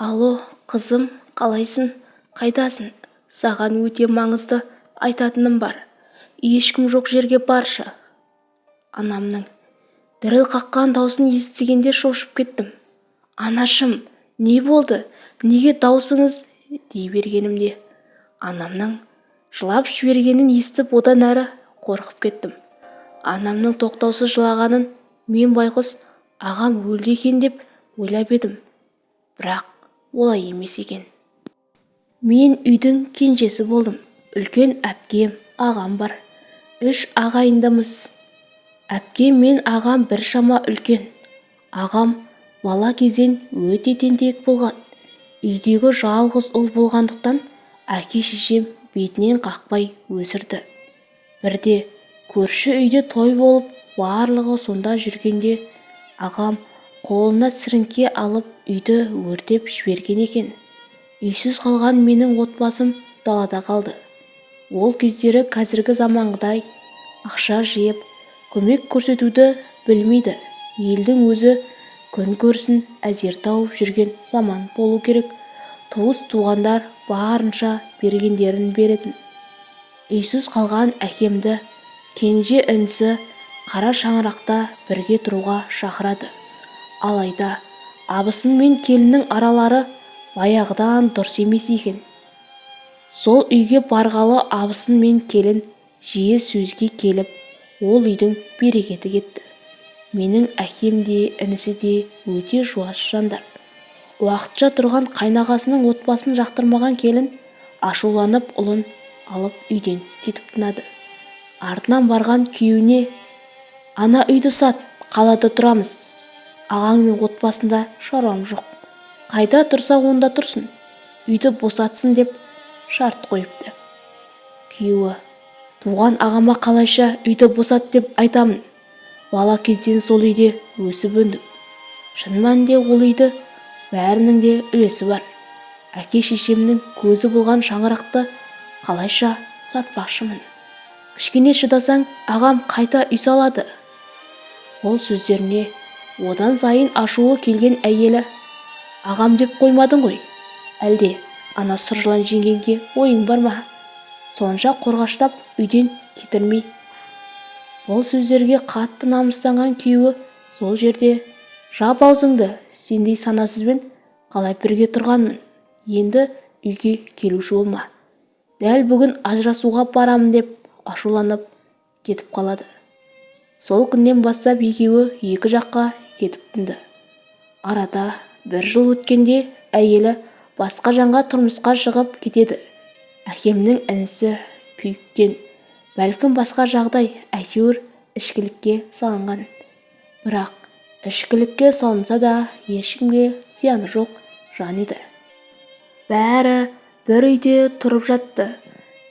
алло қызым қалайсың? Қайдасың саған өте маңызды айтатыным бар. Ешкім жоқ жерге баршы. Анамның. Діріл қаққан даусын естігенде шошып кеттім. Анашым не болды? Неге даусыңыз? Дей бергенімде. Анамның жылап жібергенін естіп одан әрі қорқып кеттім. Анамның тоқтаусыз жылағанын мен байғұс ағам өлді екен деп ойлап едім. Бірақ олай емес екен мен үйдің кенжесі болдым. Үлкен әпкем ағам бар. Үш ағайындымыз. Әпкем мен ағам біршама үлкен. Ағам бала кезден өте тентек болған. Үйдегі жалғыз ұл болғандықтан әке-шешем бетінен қақпай өсірді. Бірде көрші үйде той болып барлығы сонда жүргенде ағам қолына сіріңке алып үйді өртеп жіберген екен. Үйсіз қалған менің отбасым далада қалды. Ол кездері қазіргі заманғыдай ақша жиып көмек көрсетуді білмейді. Елдің өзі күн көрсін әзер тауып жүрген заман болу керек. Туыс-туғандар барынша бергендерін беретін. Үйсіз қалған әкемді кенже інісі қара шаңырақта бірге тұруға шақырады. Алайда абысын мен келіннің аралары баяғыдан дұрыс емес екен. Сол үйге барғалы абысын мен келін жиі сөзге келіп ол үйдің берекеті кетті. Менің әкем де інісі де өте жуас жандар. Уақытша тұрған қайнағасының отбасын жақтырмаған келін ашуланып ұлын алып үйден кетіп тынады. Артынан барған күйеуіне ана үйді сат қалада тұрамыз ағаңның отбасында шаруам жоқ. Қайда тұрса онда тұрсын. Үйді босатсын деп шарт қойыпты. Күйеуі туған ағама қалайша үйді босат деп айтамын. Бала кезден сол үйде өсіп өндік. Шын мәнінде ол үйді бәрінің де үлесі бар. Әке-шешемнің көзі болған шаңырақты қалайша сатпақшымын. Кішкене шыдасаң ағам қайта үй салады ол сөздеріне одан сайын ашуы келген әйелі ағам деп қоймадың ғой. Әлде ана сұр жылан жеңгенге ойың бар ма? Сонша қорғаштап үйден кетірмей бұл сөздерге қатты намыстанған күйеуі сол жерде. Жап аузыңды сендей санасызбен қалай бірге тұрғанмын. Енді үйге келуші болма. Дәл бүгін ажырасуға барамын деп ашуланып кетіп қалады. Сол күннен бастап екеуі екі жаққа кетіп тынды арада бір жыл өткенде әйелі басқа жанға тұрмысқа шығып кетеді. Әкемнің інісі күйіктен бәлкім басқа жағдай әйтеуір ішкілікке салынған. Бірақ ішкілікке салынса да ешкімге зияны жоқ жан еді. Бәрі бір үйде тұрып жатты.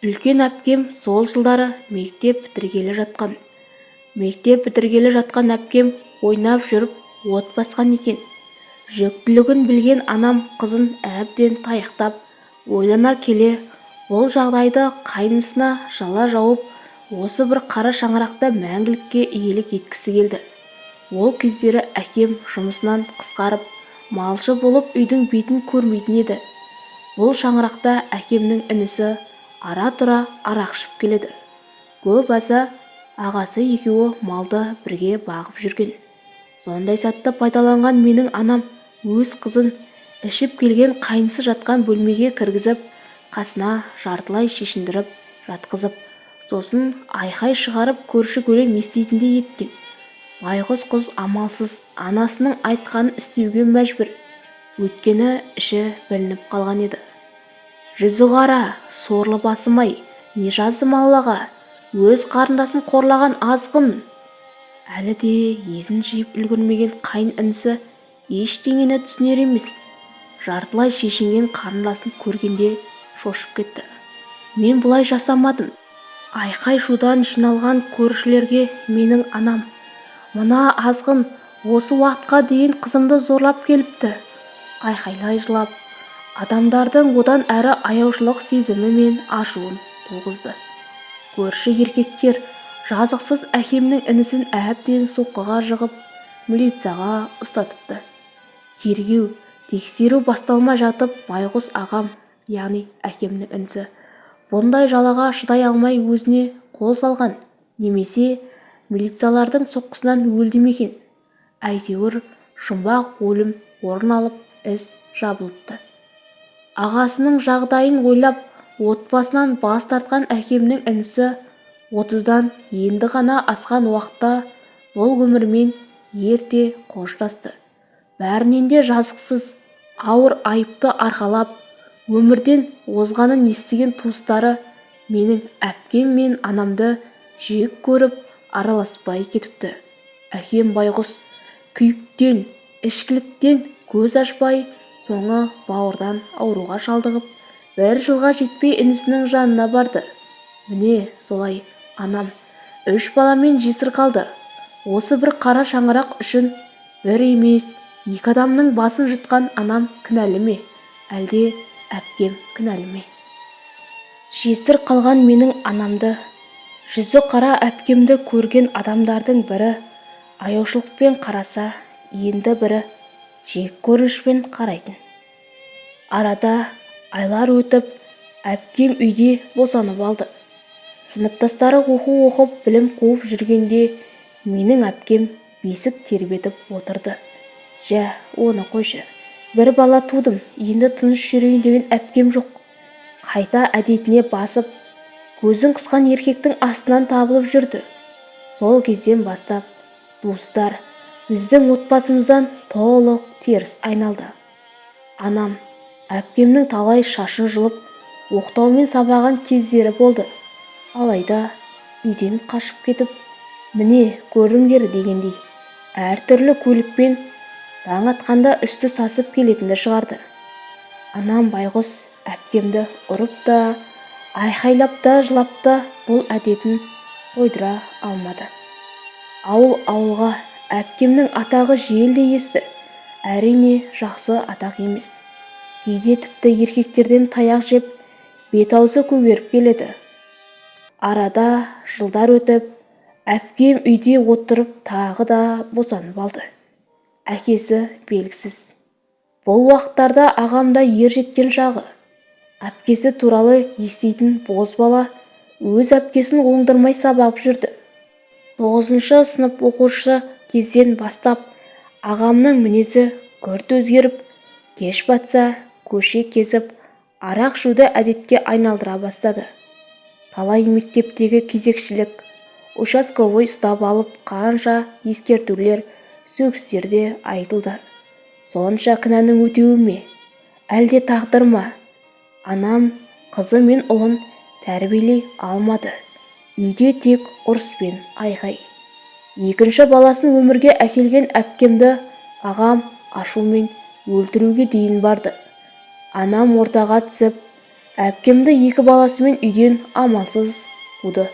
Үлкен әпкем сол жылдары мектеп бітіргелі жатқан. Мектеп бітіргелі жатқан әпкем ойнап жүріп от басқан екен. Жүктілігін білген анам қызын әбден таяқтап ойлана келе бұл жағдайды қайнысына жала жауып осы бір қара шаңырақта мәңгілікке иелік еткісі келді. Ол кездері әкем жұмысынан қысқарып малшы болып үйдің бетін көрмейтін еді. Бұл шаңырақта әкемнің інісі ара-тұра арақ келеді. Көп аса ағасы екеуі малды бірге бағып жүрген. Сондай сәтті пайдаланған менің анам өз қызын ішіп келген қайнысы жатқан бөлмеге кіргізіп қасына жартылай шешіндіріп жатқызып сосын айқай шығарып көрші-көлем еститіндей еткен. Байғұс қыз амалсыз анасының айтқанын істеуге мәжбүр. Өйткені іші білініп қалған еді. Жүзі қара сорлы басым-ай не жаздым аллаға? Өз қарындасын қорлаған азғын! Әлі де езін жиып үлгермеген қайын інісі ештеңені түсінер емес. Жартылай шешінген қарындасын көргенде шошып кетті. Мен бұлай жасамадым. Айқай-шудан жиналған көршілерге менің анам. Мына азғын осы уақытқа дейін қызымды зорлап келіпті айқайлай жылап адамдардың одан әрі аяушылық сезімі мен ашуын туғызды. Көрші еркектер жазықсыз әкемнің інісін әбден соққыға жығып милицияға ұстатыпты. Тергеу тексеру басталмай жатып байғұс ағам яғни әкемнің інісі бұндай жалаға шыдай алмай өзіне қол салған. Немесе милициялардың соққысынан өлді ме екен? Әйтеуір жұмбақ өлім орын алып іс жабылыпты. Ағасының жағдайын ойлап отбасынан бас тартқан әкемнің інісі отыздан енді ғана асқан уақытта бұл өмірмен ерте қоштасты. Бәрінен де жазықсыз ауыр айыпты арқалап өмірден озғанын естіген туыстары менің әпкем мен анамды жек көріп араласпай кетіпті. Әкем байғұс күйіктен ішкіліктен көз ашпай соңы бауырдан ауруға шалдығып бір жылға жетпей інісінің жанына барды. Міне солай анам үш баламен жесір қалды. Осы бір қара шаңырақ үшін бір емес екі адамның басын жұтқан анам кінәлі ме әлде әпкем кінәлі ме жесір қалған менің анамды жүзі қара әпкемді көрген адамдардың бірі аяушылықпен қараса енді бірі жек көрінішпен қарайтын. Арада айлар өтіп әпкем үйде босанып алды. Сыныптастары оқу оқып білім қуып жүргенде менің әпкем бесік тербетіп отырды. Жә оны қойшы. Бір бала тудым. Енді тыныш жүрейін деген әпкем жоқ. Қайта әдетіне басып көзін қысқан еркектің астынан табылып жүрді. Сол кезден бастап туыстар біздің отбасымыздан толық теріс айналды. Анам әпкемнің талай шашын жұлып оқтаумен сабаған кездері болды. Алайда үйден қашып кетіп міне көрдіңдер дегендей әртүрлі көлікпен таң атқанда үсті сасып келетінді шығарды. Анам байғұс әпкемді ұрып та айқайлап та жылап та бұл әдетін қойдыра алмады. Ауыл ауылға әпкемнің атағы желдей есті. Әрине жақсы атақ емес. Кейде тіпті еркектерден таяқ жеп бет-аузы көгеріп келеді. Арада жылдар өтіп әпкем үйде отырып тағы да босанып алды. Әкесі белгісіз. Бұл уақыттарда ағам да ер жеткен шағы әпкесі туралы еститін бозбала өз әпкесін оңдырмай сабап жүрді. Тоғызыншы сынып оқушы кезден бастап ағамның мінезі күрт өзгеріп кеш батса көше кезіп арақ ішуді әдетке айналдыра бастады. Талай мектептегі кезекшілік участковой ұстап алып қанша ескертулер сөгістер де айтылды. Сонша кінәнің өтеуі ме? Әлде тағдыр ма? Анам қызы мен ұлын тәрбиелей алмады. Үйде тек ұрыс пен айғай. Екінші баласын өмірге әкелген әпкемді ағам ашумен өлтіруге дейін барды. Анам ортаға түсіп әпкемді екі баласымен үйден амалсыз қуды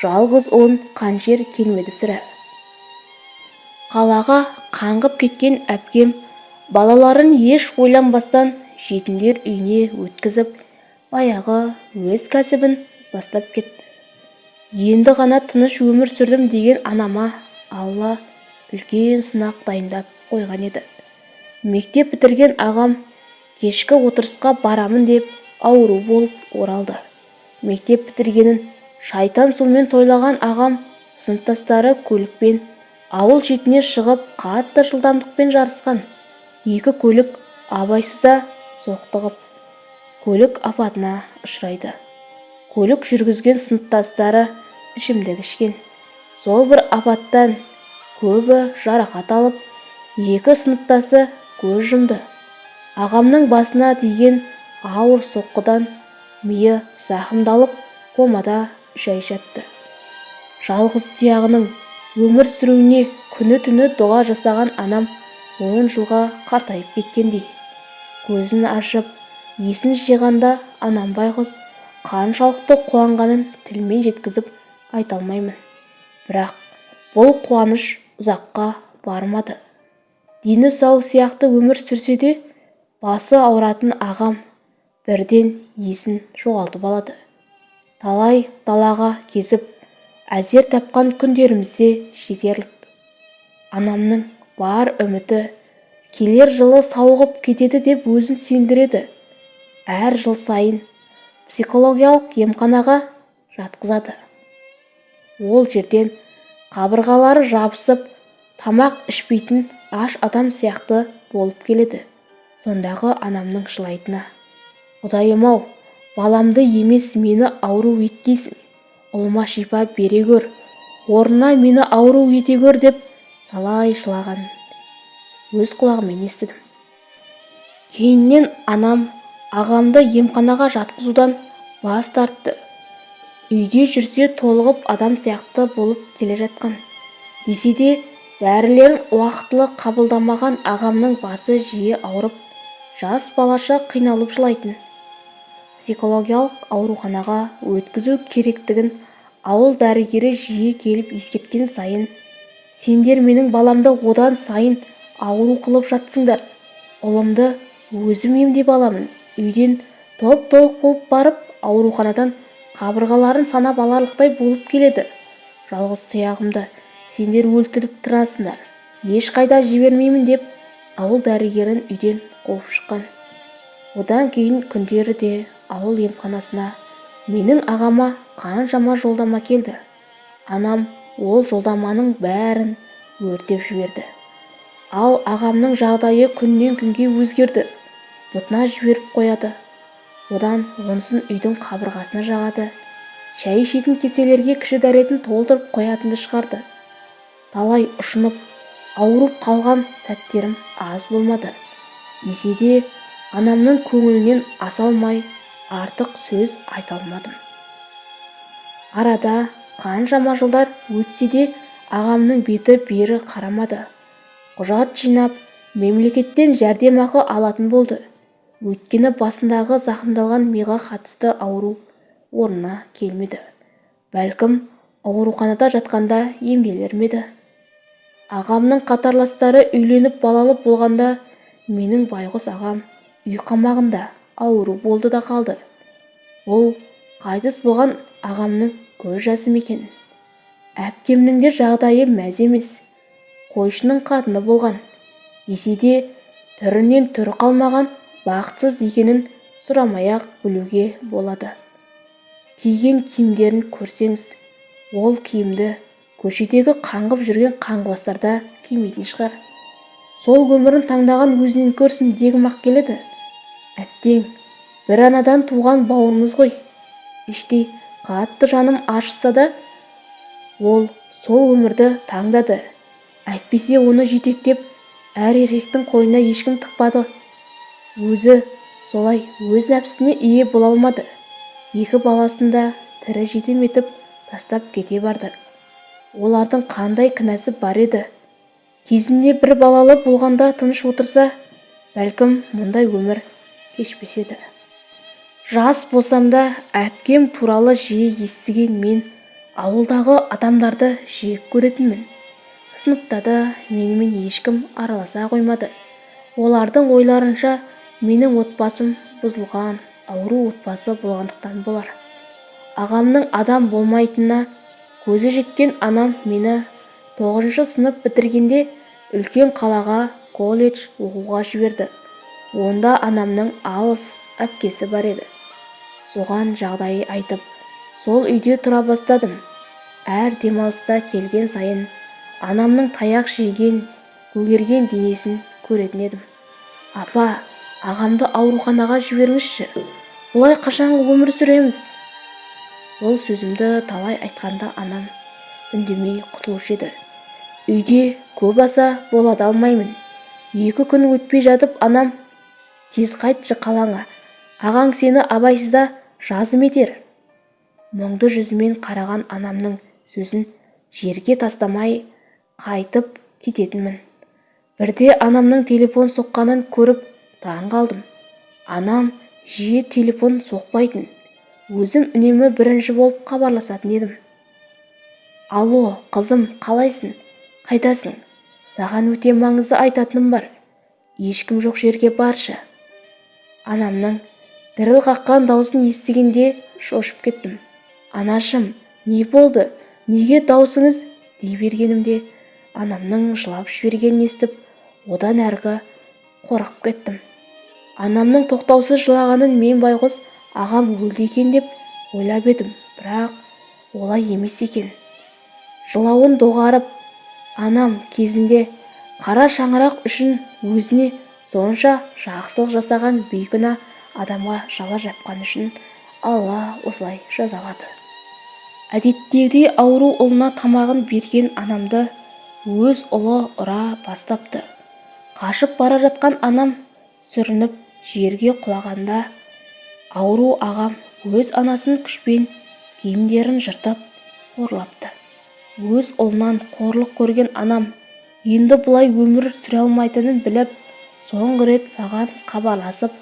жалғыз ұлын қаншер келмеді сірә. Қалаға қаңғып кеткен әпкем балаларын еш ойланбастан жетімдер үйіне өткізіп баяғы өз кәсібін бастап кетті. Енді ғана тыныш өмір сүрдім деген анама алла үлкен сынақ дайындап қойған еді. Мектеп бітірген ағам кешкі отырысқа барамын деп ауру болып оралды. Мектеп бітіргенін шайтан сумен тойлаған ағам сыныптастары көлікпен ауыл шетіне шығып қатты жылдамдықпен жарысқан. Екі көлік абайсызда соқтығып көлік апатына ұшырайды. Көлік жүргізген сыныптастары ішімдік ішкен сол бір апаттан көбі жарақат алып екі сыныптасы көз жұмды. Ағамның басына тиген ауыр соққыдан миы зақымдалып комада үш ай жатты. Жалғыз тұяғының өмір сүруіне күні-түні дұға жасаған анам он жылға қартайып кеткендей. Көзін ашып есін жиғанда анам байғұс қаншалықты қуанғанын тілмен жеткізіп айта алмаймын. Бірақ бұл қуаныш ұзаққа бармады дені сау сияқты өмір сүрсе де басы ауыратын ағам бірден есін жоғалтып алады. Талай далаға кезіп әзер тапқан күндерімізде жетерлік. Анамның бар үміті келер жылы сауығып кетеді деп өзін сендіреді. Әр жыл сайын психологиялық емханаға жатқызады. Ол жерден қабырғалары жабысып тамақ ішпейтін аш адам сияқты болып келеді. Сондағы анамның жылайтыны. Құдайым-ау баламды емес мені ауру еткейсің. Ұлыма шипа бере көр орнына мені ауру ете көр деп талай жылағанын өз құлағыммен естідім. Кейіннен анам ағамды емханаға жатқызудан бас тартты. Үйде жүрсе толығып адам сияқты болып келе жатқан. Десе де дәрілерін уақытылы қабылдамаған ағамның басы жиі ауырып жас балаша қиналып жылайтын. Психологиялық ауруханаға өткізу керектігін ауыл дәрігері жиі келіп ескерткен сайын сендер менің баламды одан сайын ауру қылып жатсыңдар. Ұлымды өзім емдеп аламын үйден топ-толық болып барып ауруханадан қабырғаларын санап аларлықтай болып келеді. Жалғыз тұяғымды сендер өлтіріп тұрасыңдар. Ешқайда жібермеймін деп ауыл дәрігерін үйден қуып шыққан. Одан кейін күндері де ауыл емханасына. Менің ағама қаншама жолдама келді. Анам ол жолдаманың бәрін өртеп жіберді. Ал ағамның жағдайы күннен күнге өзгерді. Бұтына жіберіп қояды. Одан онысын үйдің қабырғасына жағады. Шай ішетін кеселерге кіші дәретін толтырып қоятынды шығарды. Талай ұшынып ауырып қалған сәттерім аз болмады. Десе де анамның көңілінен аса алмай артық сөз айта алмадым. Арада қаншама жылдар өтсе де ағамның беті бері қарамады. Құжат жинап мемлекеттен жәрдемақы алатын болды. Өйткені басындағы зақымдалған миға қатысты ауру орнына келмеді. Бәлкім ауруханада жатқанда емделер ағамның қатарластары үйленіп балалы болғанда менің байғұс ағам үй қамағында. Ауру болды да қалды. Ол қайтыс болған ағамның көз жасым екен? Әпкемнің де жағдайы мәз емес. Қойшының қатыны болған. Десе де түрінен түрі қалмаған бақытсыз екенін сұрамай-ақ білуге болады. Киген киімдерін көрсеңіз ол киімді көшедегі қаңғып жүрген қаңғыбастар кимейтін шығар. Сол өмірін таңдаған өзінен көрсін дегім-ақ келеді. Әттең бір анадан туған бауырымыз ғой. Іштей қатты жаным ашыса да ол сол өмірді таңдады. Әйтпесе оны жетектеп әр еркектің қойнына ешкім тықпады. Өзі солай өз нәпсісіне ие бола алмады. Екі баласын да тірі жетім етіп тастап кете барды. Олардың қандай кінәсі бар еді? Кезінде бір балалы болғанда тыныш отырса бәлкім мұндай өмір кешпес еді жас болсам да әпкем туралы жиі естіген мен ауылдағы адамдарды жек көретінмін. Сыныпта да менімен ешкім араласа қоймады. Олардың ойларынша менің отбасым бұзылған ауру отбасы болғандықтан болар. Ағамның адам болмайтынына көзі жеткен анам мені тоғызыншы сынып бітіргенде үлкен қалаға колледж оқуға жіберді. Онда анамның алыс әпкесі бар еді. Соған жағдай айтып сол үйде тұра бастадым. Әр демалыста келген сайын анамның таяқ жеген көгерген денесін көретін едім. Апа ағамды ауруханаға жіберіңізші. Бұлай қашанғы өмір сүреміз? Ол сөзімді талай айтқанда анам үндемей құтылушы еді. Үйде көп аса бола алмаймын. Екі күн өтпей жатып анам тез қайтшы қалаңа. Ағаң сені абайсызда жазым етер. Мұңды жүзімен қараған анамның сөзін жерге тастамай қайтып кететінмін. Бірде анамның телефон соққанын көріп таң қалдым анам жиі телефон соқпайтын. Өзім үнемі бірінші болып хабарласатын едім. Алло қызым қалайсың? Қайдасың саған өте маңызды айтатыным бар. Ешкім жоқ жерге баршы. Анамның діріл қаққан даусын естігенде шошып кеттім. Анашым не болды? Неге даусыңыз дей бергенімде анамның жылап жібергенін естіп одан әргі қорқып кеттім. Анамның тоқтаусыз жылағанын мен байғұс ағам өлді екен деп ойлап едім бірақ олай емес екен. Жылауын доғарып анам кезінде қара шаңырақ үшін өзіне сонша жақсылық жасаған бейкүнә адамға жала жапқаны үшін алла осылай жазалады. Әдеттегідей ауру ұлына тамағын берген анамды өз ұлы ұра бастапты. Қашып бара жатқан анам сүрініп жерге құлағанда ауру ағам өз анасын күшпен киімдерін жыртып қорлапты. Өз ұлынан қорлық көрген анам енді бұлай өмір сүре алмайтынын біліп соңғы рет маған хабарласып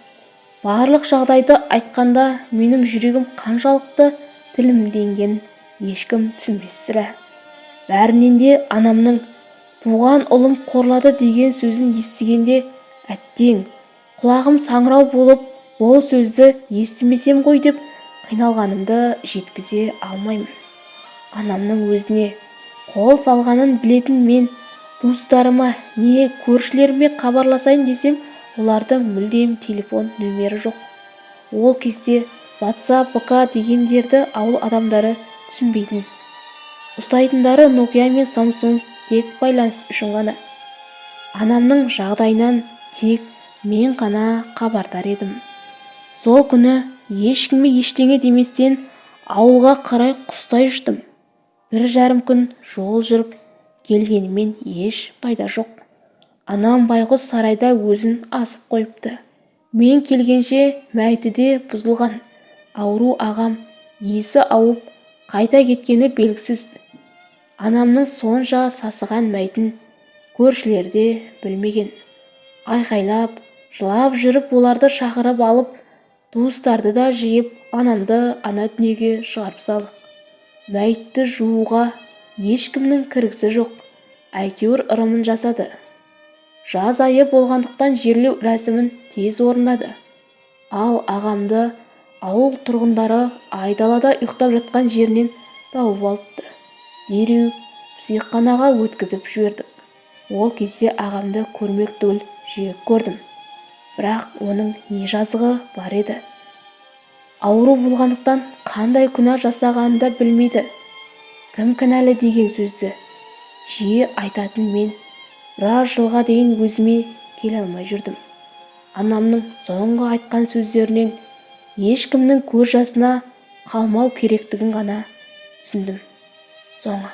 барлық жағдайды айтқанда менің жүрегім қаншалықты тілімденгенін ешкім түсінбес сірә бәрінен де анамның туған ұлым қорлады деген сөзін естігенде әттең құлағым саңырау болып ол сөзді естімесем ғой деп қиналғанымды жеткізе алмаймын. Анамның өзіне қол салғанын білетін мен туыстарыма не көршілеріме хабарласайын десем олардың мүлдем телефон нөмері жоқ. Ол кезде ватсап вк дегендерді ауыл адамдары түсінбейтін. Ұстайтындары нокия мен самсунг тек байланыс үшін ғана. Анамның жағдайынан тек мен ғана хабардар едім. Сол күні ешкімге ештеңе деместен ауылға қарай құстай ұштым. Бір жарым күн жол жүріп келгенімен еш пайда жоқ. Анам байғұс сарайда өзін асып қойыпты. Мен келгенше мәйіті де бұзылған. Ауру ағам есі ауып қайта кеткені белгісіз. Анамның сонша сасыған мәйтін көршілер де білмеген. Айқайлап жылап жүріп оларды шақырып алып туыстарды да жиып анамды ана дүниеге шығарып салдық. Мәйітті жууға ешкімнің кіргісі жоқ. Әйтеуір ырымын жасады. Жаз айы болғандықтан жерлеу рәсімін тез орындады. Ал ағамды ауыл тұрғындары айдалада ұйықтап жатқан жерінен тауып алыпты. Дереу психханаға өткізіп жібердік. Ол кезде ағамды көрмек түгіл жек көрдім. Бірақ оның не жазығы бар еді? Ауру болғандықтан қандай күнә жасағанын да білмейді. Кім кінәлі деген сөзді жиі айтатын мен біраз жылға дейін өзіме келе алмай жүрдім. Анамның соңғы айтқан сөздерінен ешкімнің көз жасына қалмау керектігін ғана түсіндім. Соңы.